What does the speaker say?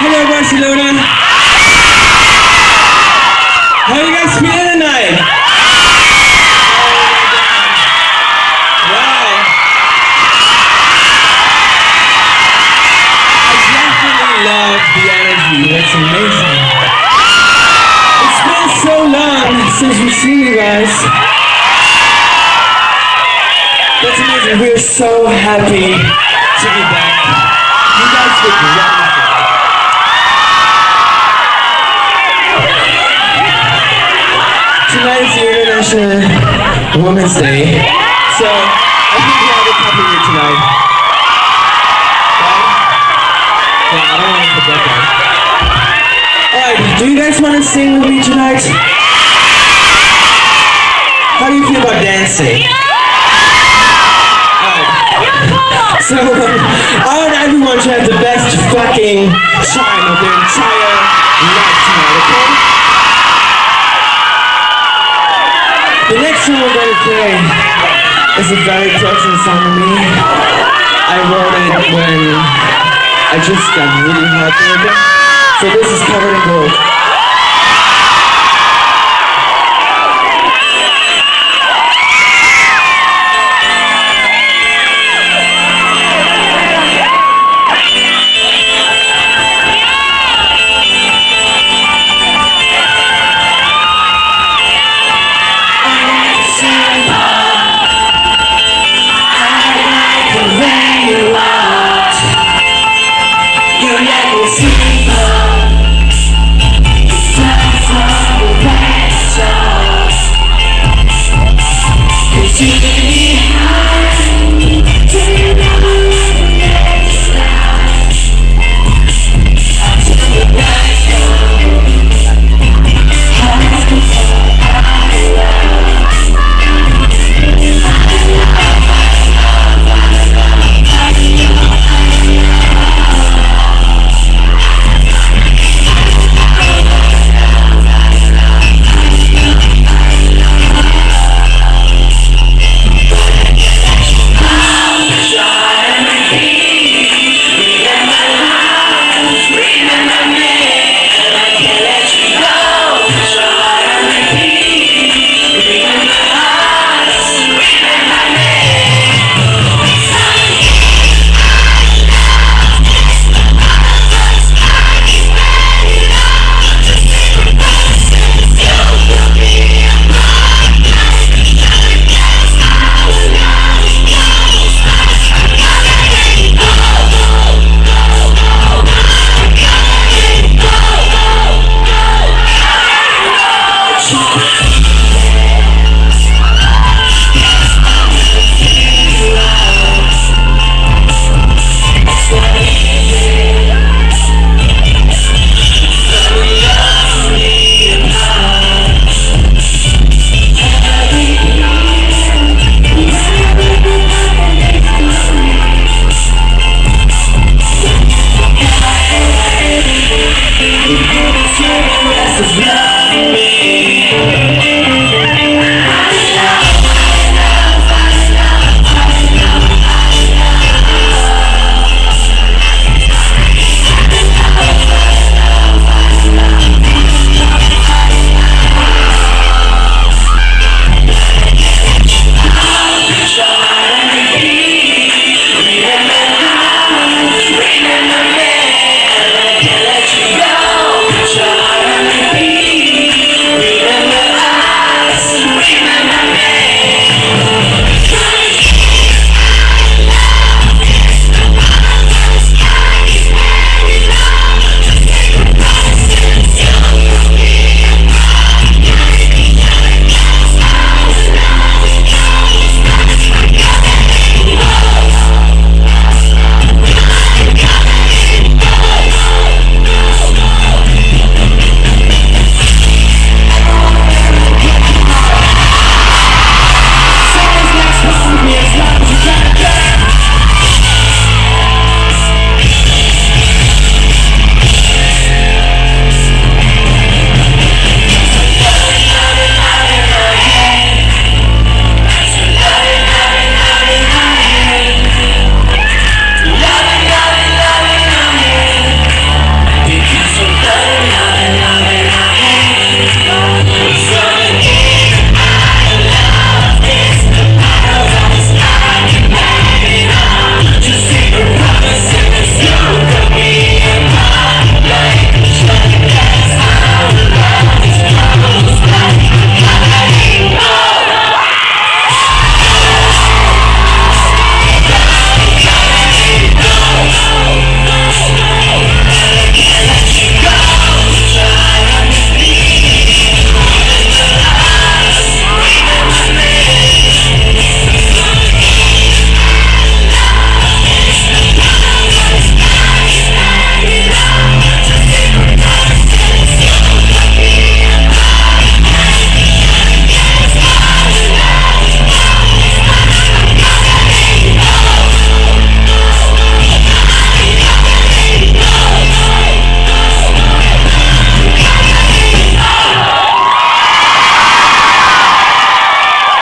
Hello, Barcelona. How you guys feeling tonight? Wow. I definitely love the energy. That's amazing. It's been so long since we've seen you guys. That's amazing. We're so happy to be back. You guys look wonderful. International Women's Day, so I think we have a couple here tonight. Yeah, I don't want to forget that. Alright, do you guys want to sing with me tonight? How do you feel about dancing? So, I want everyone to have the best fucking time of their entire life tonight, okay? Song we're going to a very personal song to me. I wrote it when I just got really heartbroken. So this is covered in gold.